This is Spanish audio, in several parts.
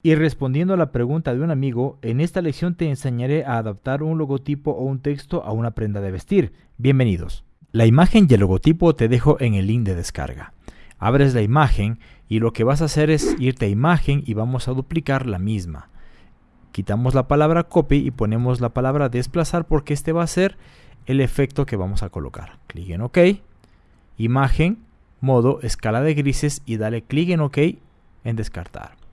Y respondiendo a la pregunta de un amigo, en esta lección te enseñaré a adaptar un logotipo o un texto a una prenda de vestir. Bienvenidos. La imagen y el logotipo te dejo en el link de descarga. Abres la imagen y lo que vas a hacer es irte a imagen y vamos a duplicar la misma. Quitamos la palabra copy y ponemos la palabra desplazar porque este va a ser el efecto que vamos a colocar. Clic en OK, imagen, modo, escala de grises y dale clic en OK en descartar.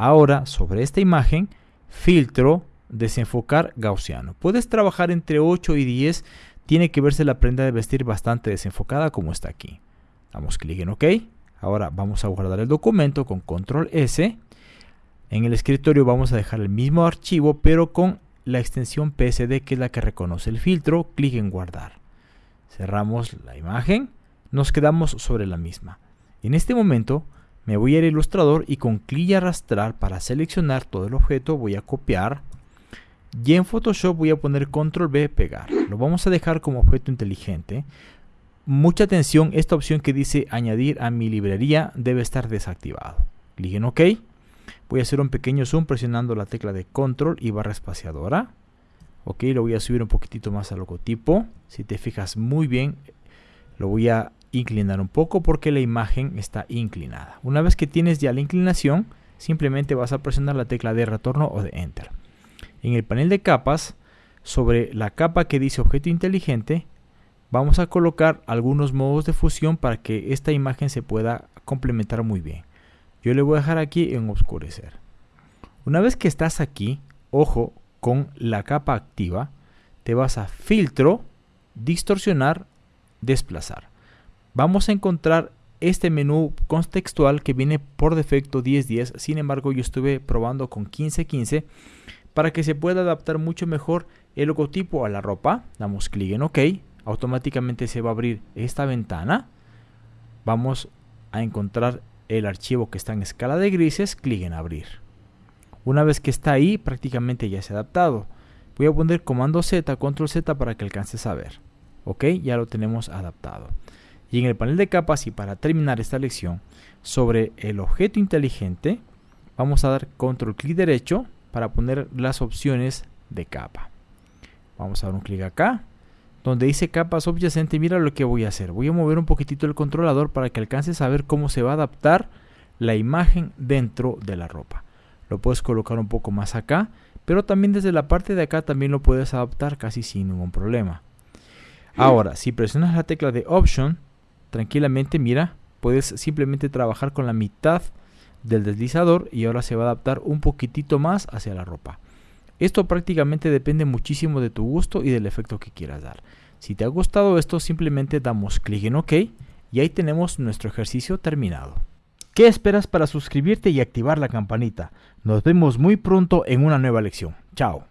Ahora, sobre esta imagen, filtro, desenfocar gaussiano. Puedes trabajar entre 8 y 10. Tiene que verse la prenda de vestir bastante desenfocada como está aquí. Damos clic en OK. Ahora vamos a guardar el documento con control S. En el escritorio vamos a dejar el mismo archivo pero con la extensión PSD que es la que reconoce el filtro. Clic en guardar. Cerramos la imagen. Nos quedamos sobre la misma. En este momento me voy al ilustrador y con clic y arrastrar para seleccionar todo el objeto voy a copiar y en Photoshop voy a poner control B pegar. Lo vamos a dejar como objeto inteligente. Mucha atención esta opción que dice añadir a mi librería debe estar desactivado. Clic en ok. Voy a hacer un pequeño zoom presionando la tecla de control y barra espaciadora. Ok lo voy a subir un poquitito más al logotipo. Si te fijas muy bien lo voy a inclinar un poco porque la imagen está inclinada. Una vez que tienes ya la inclinación, simplemente vas a presionar la tecla de retorno o de enter. En el panel de capas, sobre la capa que dice objeto inteligente, vamos a colocar algunos modos de fusión para que esta imagen se pueda complementar muy bien. Yo le voy a dejar aquí en oscurecer. Una vez que estás aquí, ojo con la capa activa, te vas a filtro, distorsionar, desplazar vamos a encontrar este menú contextual que viene por defecto 1010. Sin embargo, yo estuve probando con 1515 para que se pueda adaptar mucho mejor el logotipo a la ropa. Damos clic en OK. Automáticamente se va a abrir esta ventana. Vamos a encontrar el archivo que está en escala de grises. Clic en abrir. Una vez que está ahí, prácticamente ya se ha adaptado. Voy a poner comando Z, control Z para que alcances a ver. Ok, ya lo tenemos adaptado. Y en el panel de capas y para terminar esta lección sobre el objeto inteligente vamos a dar control clic derecho para poner las opciones de capa. Vamos a dar un clic acá donde dice capas subyacente mira lo que voy a hacer. Voy a mover un poquitito el controlador para que alcances a ver cómo se va a adaptar la imagen dentro de la ropa. Lo puedes colocar un poco más acá, pero también desde la parte de acá también lo puedes adaptar casi sin ningún problema. Ahora, si presionas la tecla de Option, tranquilamente, mira, puedes simplemente trabajar con la mitad del deslizador y ahora se va a adaptar un poquitito más hacia la ropa. Esto prácticamente depende muchísimo de tu gusto y del efecto que quieras dar. Si te ha gustado esto, simplemente damos clic en OK y ahí tenemos nuestro ejercicio terminado. ¿Qué esperas para suscribirte y activar la campanita? Nos vemos muy pronto en una nueva lección. Chao.